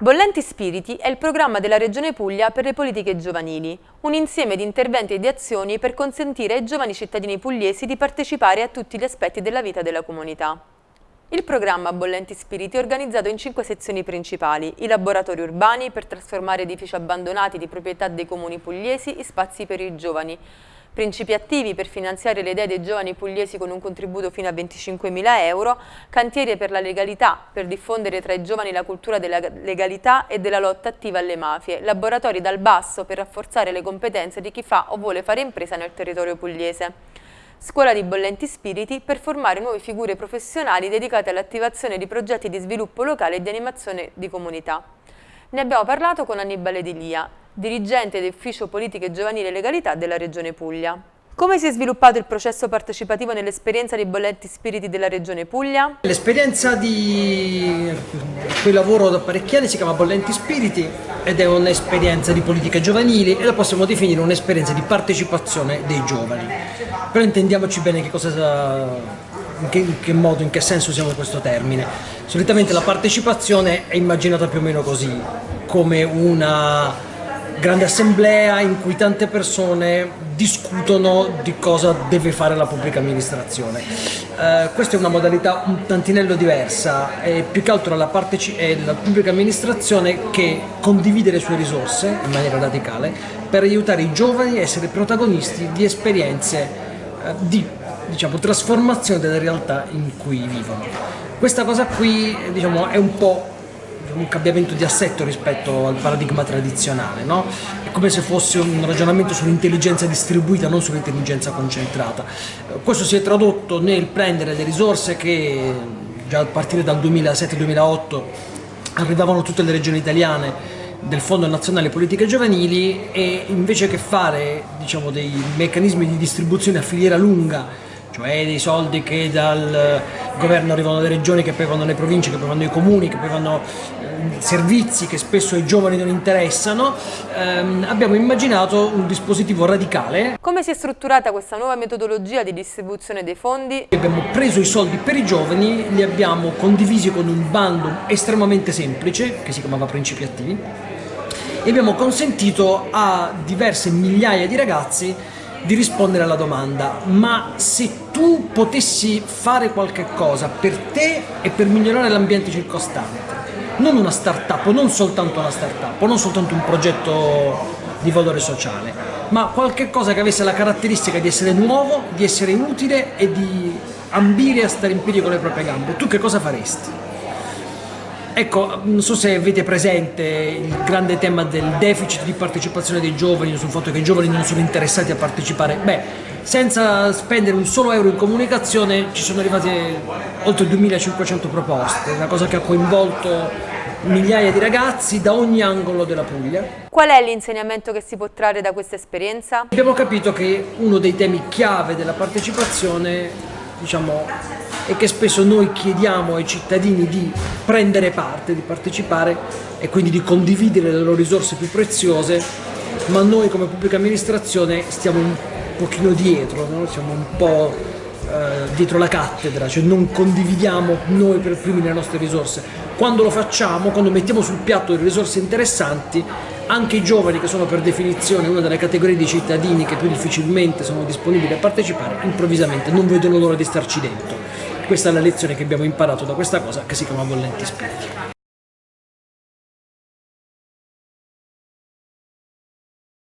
Bollenti Spiriti è il programma della Regione Puglia per le politiche giovanili, un insieme di interventi e di azioni per consentire ai giovani cittadini pugliesi di partecipare a tutti gli aspetti della vita della comunità. Il programma Bollenti Spiriti è organizzato in cinque sezioni principali, i laboratori urbani per trasformare edifici abbandonati di proprietà dei comuni pugliesi in spazi per i giovani, principi attivi per finanziare le idee dei giovani pugliesi con un contributo fino a 25.000 euro, cantieri per la legalità, per diffondere tra i giovani la cultura della legalità e della lotta attiva alle mafie, laboratori dal basso per rafforzare le competenze di chi fa o vuole fare impresa nel territorio pugliese. Scuola di Bollenti Spiriti per formare nuove figure professionali dedicate all'attivazione di progetti di sviluppo locale e di animazione di comunità. Ne abbiamo parlato con Annibale Di Lia, dirigente dell'Ufficio Politiche Giovanili e Legalità della Regione Puglia. Come si è sviluppato il processo partecipativo nell'esperienza dei bollenti spiriti della Regione Puglia? L'esperienza di cui lavoro da parecchi anni si chiama Bollenti Spiriti ed è un'esperienza di politiche giovanili e la possiamo definire un'esperienza di partecipazione dei giovani. Però intendiamoci bene che cosa in che, in che, modo, in che senso usiamo questo termine. Solitamente la partecipazione è immaginata più o meno così, come una grande assemblea in cui tante persone discutono di cosa deve fare la pubblica amministrazione. Uh, questa è una modalità un tantinello diversa, è più che altro la, la pubblica amministrazione che condivide le sue risorse in maniera radicale per aiutare i giovani a essere protagonisti di esperienze uh, di diciamo, trasformazione della realtà in cui vivono. Questa cosa qui diciamo, è un po' un cambiamento di assetto rispetto al paradigma tradizionale, no? è come se fosse un ragionamento sull'intelligenza distribuita, non sull'intelligenza concentrata. Questo si è tradotto nel prendere le risorse che già a partire dal 2007-2008 arrivavano tutte le regioni italiane del Fondo Nazionale Politiche Giovanili e invece che fare diciamo, dei meccanismi di distribuzione a filiera lunga cioè dei soldi che dal governo arrivano dalle regioni, che poi vanno alle province, che poi vanno ai comuni, che poi vanno eh, servizi che spesso ai giovani non interessano, ehm, abbiamo immaginato un dispositivo radicale. Come si è strutturata questa nuova metodologia di distribuzione dei fondi? Abbiamo preso i soldi per i giovani, li abbiamo condivisi con un bando estremamente semplice, che si chiamava Principi Attivi, e abbiamo consentito a diverse migliaia di ragazzi di rispondere alla domanda ma se tu potessi fare qualche cosa per te e per migliorare l'ambiente circostante non una start-up, non soltanto una start-up, non soltanto un progetto di valore sociale, ma qualche cosa che avesse la caratteristica di essere nuovo, di essere utile e di ambire a stare in piedi con le proprie gambe, tu che cosa faresti? Ecco, non so se avete presente il grande tema del deficit di partecipazione dei giovani, sul fatto che i giovani non sono interessati a partecipare. Beh, senza spendere un solo euro in comunicazione ci sono arrivate oltre 2500 proposte, una cosa che ha coinvolto migliaia di ragazzi da ogni angolo della Puglia. Qual è l'insegnamento che si può trarre da questa esperienza? Abbiamo capito che uno dei temi chiave della partecipazione diciamo, e che spesso noi chiediamo ai cittadini di prendere parte, di partecipare e quindi di condividere le loro risorse più preziose, ma noi come pubblica amministrazione stiamo un pochino dietro, no? siamo un po' eh, dietro la cattedra, cioè non condividiamo noi per primi le nostre risorse. Quando lo facciamo, quando mettiamo sul piatto delle risorse interessanti, anche i giovani che sono per definizione una delle categorie di cittadini che più difficilmente sono disponibili a partecipare, improvvisamente non vedono l'ora di starci dentro. Questa è la lezione che abbiamo imparato da questa cosa che si chiama Bollenti Spiriti.